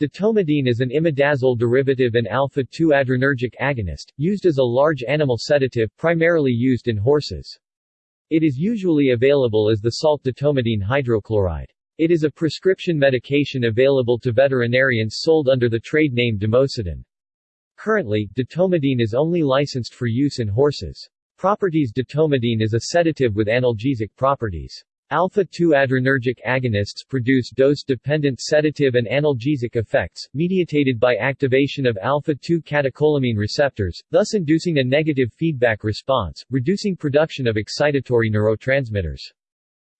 Detomidine is an imidazole derivative and alpha-2 adrenergic agonist, used as a large animal sedative primarily used in horses. It is usually available as the salt detomidine hydrochloride. It is a prescription medication available to veterinarians sold under the trade name Dormosedan. Currently, detomidine is only licensed for use in horses. Properties Detomidine is a sedative with analgesic properties. Alpha-2 adrenergic agonists produce dose-dependent sedative and analgesic effects, mediated by activation of alpha-2 catecholamine receptors, thus inducing a negative feedback response, reducing production of excitatory neurotransmitters.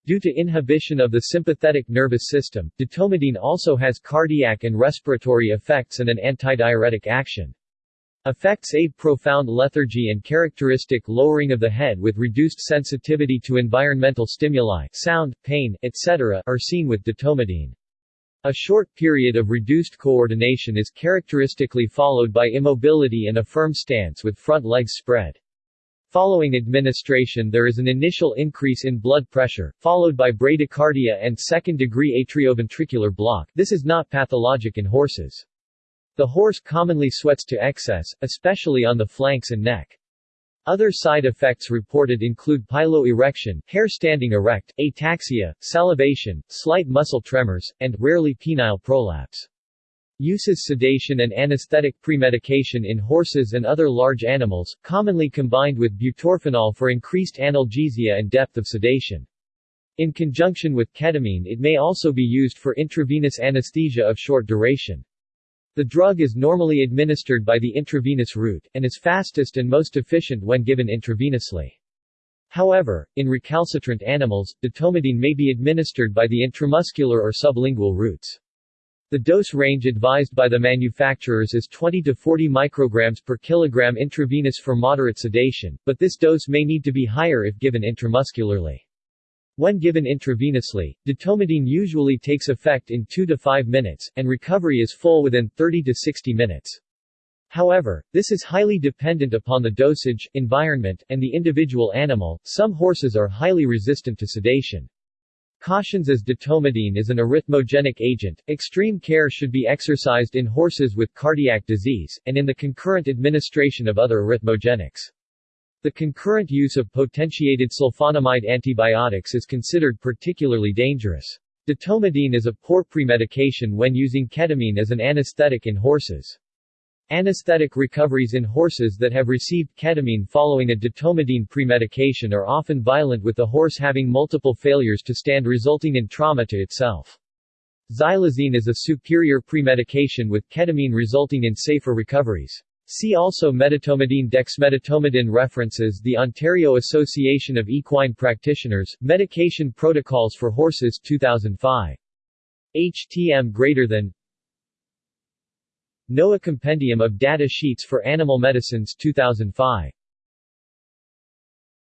Due to inhibition of the sympathetic nervous system, detomidine also has cardiac and respiratory effects and an antidiuretic action. Effects A profound lethargy and characteristic lowering of the head with reduced sensitivity to environmental stimuli sound, pain, etc. are seen with detomidine. A short period of reduced coordination is characteristically followed by immobility and a firm stance with front legs spread. Following administration there is an initial increase in blood pressure, followed by bradycardia and second-degree atrioventricular block this is not pathologic in horses. The horse commonly sweats to excess, especially on the flanks and neck. Other side effects reported include piloerection, hair standing erect, ataxia, salivation, slight muscle tremors, and, rarely penile prolapse. Uses sedation and anesthetic premedication in horses and other large animals, commonly combined with butorphanol for increased analgesia and depth of sedation. In conjunction with ketamine it may also be used for intravenous anesthesia of short duration. The drug is normally administered by the intravenous route, and is fastest and most efficient when given intravenously. However, in recalcitrant animals, detomidine may be administered by the intramuscular or sublingual routes. The dose range advised by the manufacturers is 20 to 40 micrograms per kilogram intravenous for moderate sedation, but this dose may need to be higher if given intramuscularly. When given intravenously, detomidine usually takes effect in 2 to 5 minutes, and recovery is full within 30 to 60 minutes. However, this is highly dependent upon the dosage, environment, and the individual animal. Some horses are highly resistant to sedation. Cautions as detomidine is an arrhythmogenic agent, extreme care should be exercised in horses with cardiac disease, and in the concurrent administration of other arrhythmogenics. The concurrent use of potentiated sulfonamide antibiotics is considered particularly dangerous. Detomidine is a poor premedication when using ketamine as an anesthetic in horses. Anesthetic recoveries in horses that have received ketamine following a detomidine premedication are often violent with the horse having multiple failures to stand resulting in trauma to itself. Xylazine is a superior premedication with ketamine resulting in safer recoveries. See also Medetomidine Dexmedetomidine References The Ontario Association of Equine Practitioners, Medication Protocols for Horses 2005. HTM greater than NOAH Compendium of Data Sheets for Animal Medicines 2005